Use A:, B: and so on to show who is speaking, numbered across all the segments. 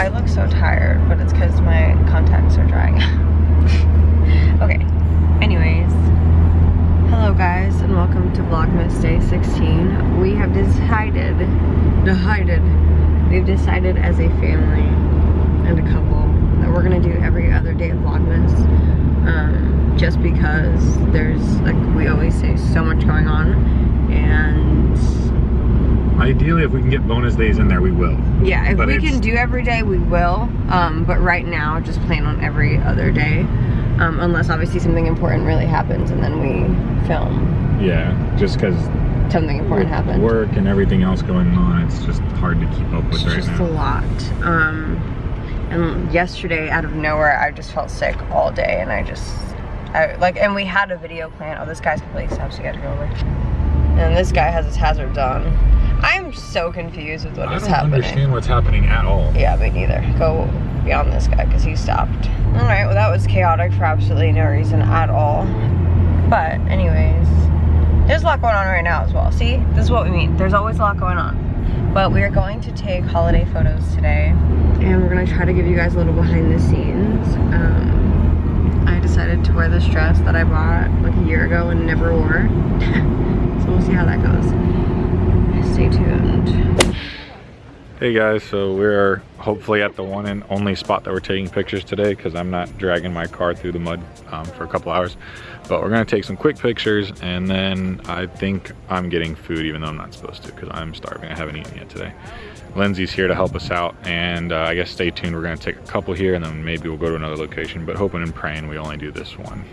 A: I look so tired, but it's because my contacts are drying. okay, anyways. Hello guys, and welcome to Vlogmas Day 16. We have decided, decided, we've decided as a family and a couple that we're gonna do every other day of Vlogmas. Um, just because there's, like we always say, so much going on.
B: Ideally, if we can get bonus days in there, we will.
A: Yeah, if
B: But
A: we can do every day, we will. Um, but right now, just plan on every other day. Um, unless obviously something important really happens and then we film
B: Yeah, just because
A: something important happens.
B: work and everything else going on, it's just hard to keep up with
A: It's
B: right
A: just
B: now.
A: a lot. Um, and yesterday, out of nowhere, I just felt sick all day and I just, I, like, and we had a video plan. Oh, this guy's completely stopped, so you gotta go over. And this guy has his hazards on. I'm so confused with what
B: I
A: is
B: don't understand what's happening at all.
A: Yeah, me neither. Go beyond this guy because he stopped. All right, well that was chaotic for absolutely no reason at all. But anyways, there's a lot going on right now as well. See, this is what we mean. There's always a lot going on. But we are going to take holiday photos today. And we're gonna try to give you guys a little behind the scenes. Um, I decided to wear this dress that I bought like a year ago and never wore. so we'll see how that goes. Stay tuned.
B: Hey guys, so we're hopefully at the one and only spot that we're taking pictures today because I'm not dragging my car through the mud um, for a couple hours. But we're gonna take some quick pictures and then I think I'm getting food even though I'm not supposed to because I'm starving. I haven't eaten yet today. Lindsay's here to help us out and uh, I guess stay tuned. We're gonna take a couple here and then maybe we'll go to another location, but hoping and praying we only do this one.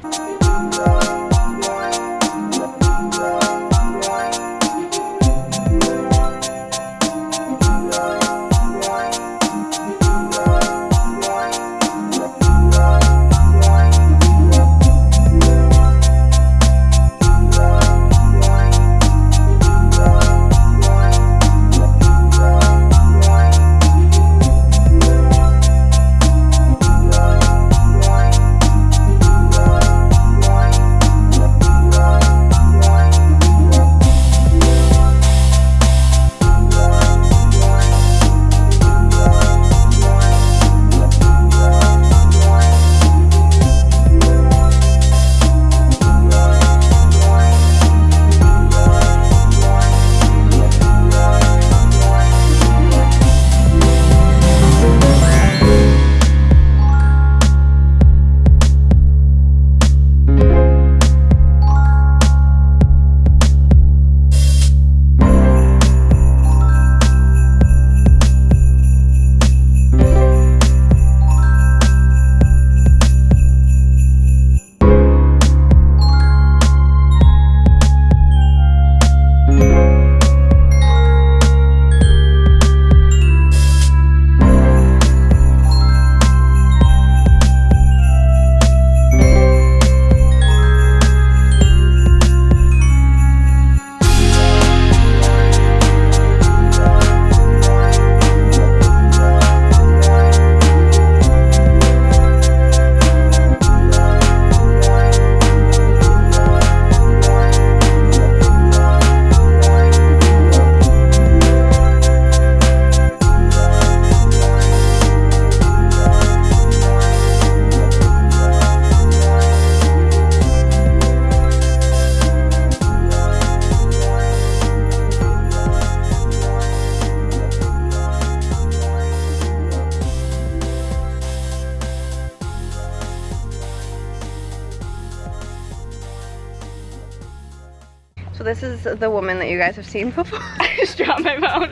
A: This is the woman that you guys have seen before.
C: I just dropped my phone.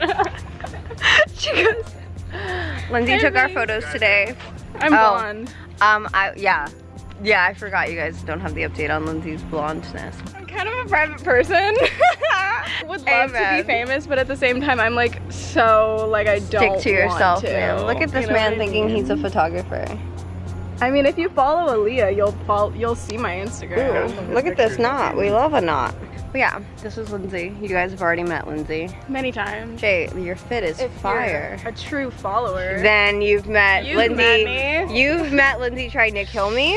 A: she goes. Lindsay
C: Hey,
A: took our photos today.
C: I'm
A: Oh.
C: blonde.
A: Um, I yeah, yeah. I forgot you guys don't have the update on Lindsay's blondness.
C: I'm kind of a private person. Would love to be famous, but at the same time, I'm like so like I don't
A: Stick to yourself,
C: want to.
A: man. Look at this
C: You know
A: man
C: I
A: thinking
C: mean?
A: he's a photographer.
C: I mean, if you follow Aaliyah, you'll follow, you'll see my Instagram.
A: Ooh, look at this knot. We love a knot. But yeah, this is Lindsay. You guys have already met Lindsay.
C: Many times.
A: Jay, your fit is
C: If
A: fire.
C: a true follower.
A: Then you've met
C: You've
A: Lindsay.
C: met me.
A: You've met Lindsay trying to kill me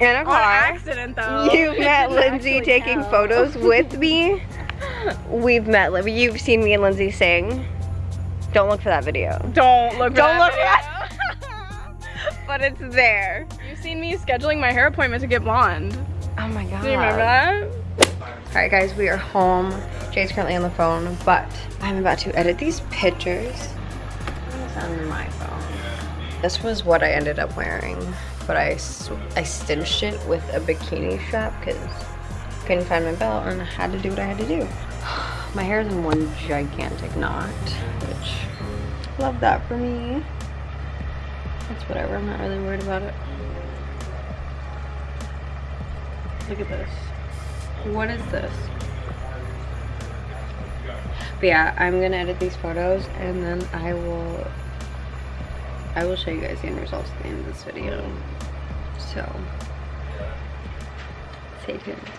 A: in a
C: on
A: car.
C: accident though.
A: You've met Lindsay taking photos with me. We've met. You've seen me and Lindsay sing. Don't look for that video.
C: Don't look. For
A: Don't
C: that
A: look
C: video.
A: but it's there.
C: You've seen me scheduling my hair appointment to get blonde.
A: Oh my god.
C: Do you remember that?
A: Alright guys, we are home. Jay's currently on the phone, but I'm about to edit these pictures. It's on my phone. This was what I ended up wearing, but I, I cinched it with a bikini strap because couldn't find my belt and I had to do what I had to do. My hair is in one gigantic knot, which love that for me. It's whatever, I'm not really worried about it. Look at this. What is this? But yeah, I'm gonna edit these photos and then I will I will show you guys the end results at the end of this video. So stay tuned.